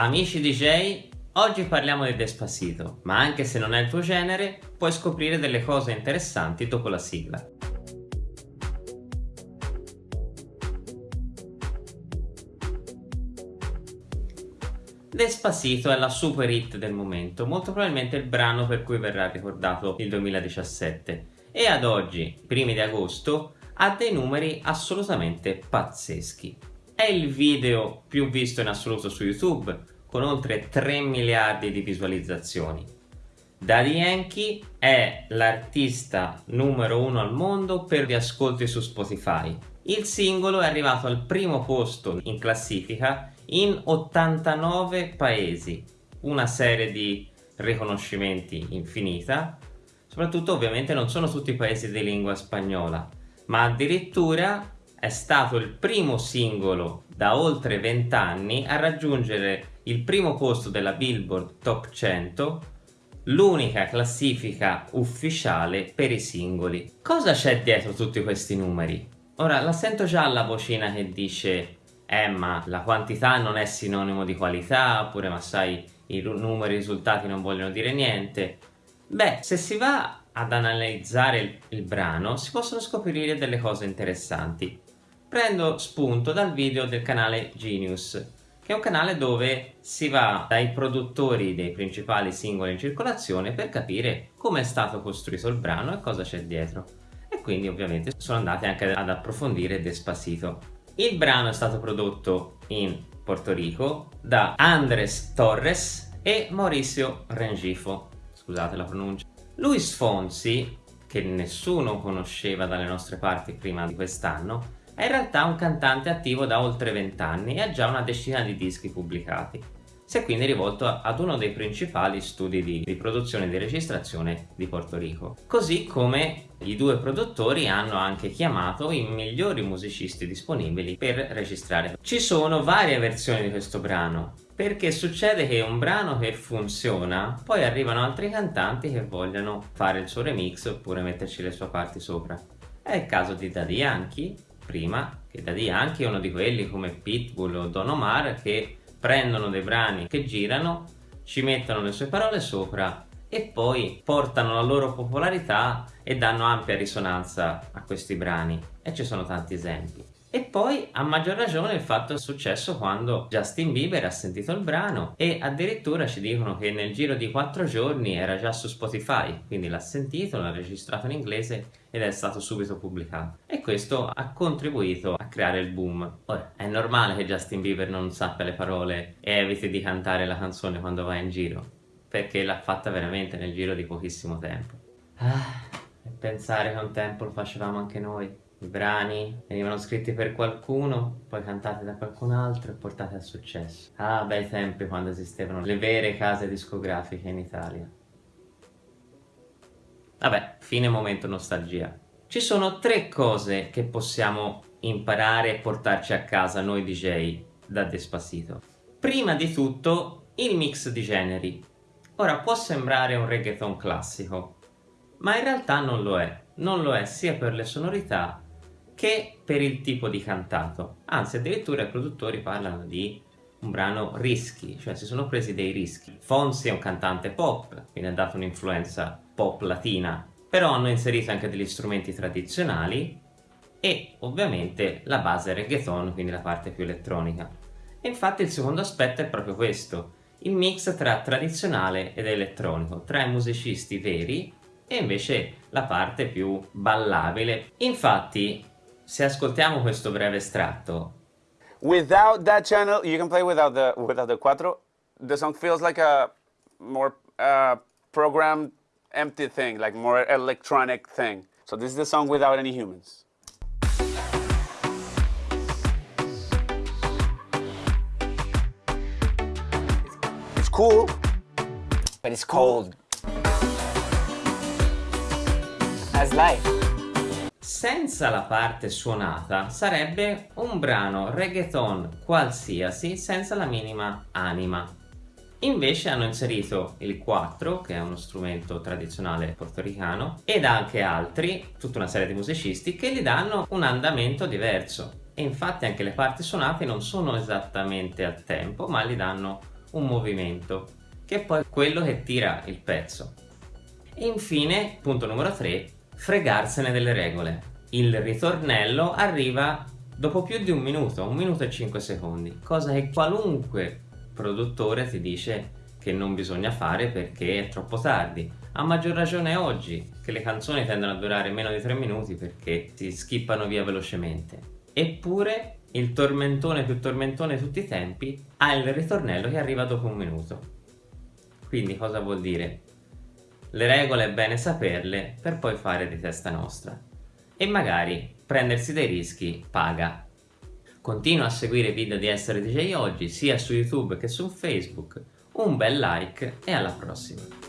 Amici DJ, oggi parliamo di Despacito, ma anche se non è il tuo genere, puoi scoprire delle cose interessanti dopo la sigla. Despacito è la super hit del momento, molto probabilmente il brano per cui verrà ricordato il 2017 e ad oggi, primi di agosto, ha dei numeri assolutamente pazzeschi. È il video più visto in assoluto su YouTube, con oltre 3 miliardi di visualizzazioni. Daddy Yankee è l'artista numero uno al mondo per gli ascolti su Spotify. Il singolo è arrivato al primo posto in classifica in 89 paesi, una serie di riconoscimenti infinita, soprattutto ovviamente non sono tutti paesi di lingua spagnola, ma addirittura è stato il primo singolo da oltre 20 anni a raggiungere il primo posto della Billboard Top 100, l'unica classifica ufficiale per i singoli. Cosa c'è dietro tutti questi numeri? Ora, la sento già la vocina che dice eh ma la quantità non è sinonimo di qualità, oppure ma sai i numeri, i risultati non vogliono dire niente. Beh, se si va ad analizzare il, il brano si possono scoprire delle cose interessanti prendo spunto dal video del canale Genius, che è un canale dove si va dai produttori dei principali singoli in circolazione per capire come è stato costruito il brano e cosa c'è dietro. E quindi ovviamente sono andati anche ad approfondire Despacito. Il brano è stato prodotto in Porto Rico da Andres Torres e Mauricio Rengifo, scusate la pronuncia. Luis Fonsi, che nessuno conosceva dalle nostre parti prima di quest'anno, è in realtà un cantante attivo da oltre 20 anni e ha già una decina di dischi pubblicati. Si è quindi rivolto ad uno dei principali studi di, di produzione e di registrazione di Porto Rico. Così come i due produttori hanno anche chiamato i migliori musicisti disponibili per registrare. Ci sono varie versioni di questo brano, perché succede che un brano che funziona, poi arrivano altri cantanti che vogliono fare il suo remix oppure metterci le sue parti sopra. È il caso di Daddy Yankee, prima che Daddy Yankee è uno di quelli come Pitbull o Don Omar che prendono dei brani che girano, ci mettono le sue parole sopra e poi portano la loro popolarità e danno ampia risonanza a questi brani e ci sono tanti esempi. E poi a maggior ragione il fatto è successo quando Justin Bieber ha sentito il brano e addirittura ci dicono che nel giro di 4 giorni era già su Spotify, quindi l'ha sentito, l'ha registrato in inglese ed è stato subito pubblicato. E questo ha contribuito a creare il boom. Ora, è normale che Justin Bieber non sappia le parole e eviti di cantare la canzone quando va in giro, perché l'ha fatta veramente nel giro di pochissimo tempo. Ah, e pensare che un tempo lo facevamo anche noi i brani venivano scritti per qualcuno, poi cantati da qualcun altro e portati al successo. Ah, bei tempi quando esistevano le vere case discografiche in Italia. Vabbè, fine momento nostalgia. Ci sono tre cose che possiamo imparare e portarci a casa noi DJ da Despacito. Prima di tutto, il mix di generi. Ora, può sembrare un reggaeton classico, ma in realtà non lo è. Non lo è sia per le sonorità che per il tipo di cantato. Anzi, addirittura i produttori parlano di un brano rischi, cioè si sono presi dei rischi. Fonsi è un cantante pop, quindi ha dato un'influenza pop latina, però hanno inserito anche degli strumenti tradizionali e ovviamente la base reggaeton, quindi la parte più elettronica. E infatti il secondo aspetto è proprio questo, il mix tra tradizionale ed elettronico, tra i musicisti veri e invece la parte più ballabile. Infatti se ascoltiamo questo breve estratto. Without that channel you can play without the without the quattro the song feels like a more uh, programmed empty thing like more electronic thing. So this is the song without any humans. It's cool but it's cold. As life senza la parte suonata sarebbe un brano reggaeton qualsiasi senza la minima anima. Invece hanno inserito il 4, che è uno strumento tradizionale portoricano, ed anche altri, tutta una serie di musicisti, che gli danno un andamento diverso. E infatti anche le parti suonate non sono esattamente a tempo, ma gli danno un movimento, che è poi quello che tira il pezzo. E infine, punto numero 3, fregarsene delle regole. Il ritornello arriva dopo più di un minuto, un minuto e 5 secondi, cosa che qualunque produttore ti dice che non bisogna fare perché è troppo tardi. A maggior ragione oggi, che le canzoni tendono a durare meno di 3 minuti perché si skippano via velocemente. Eppure il tormentone più tormentone di tutti i tempi ha il ritornello che arriva dopo un minuto. Quindi cosa vuol dire? Le regole è bene saperle per poi fare di testa nostra. E magari prendersi dei rischi paga. Continua a seguire i video di Essere DJ Oggi sia su YouTube che su Facebook. Un bel like e alla prossima!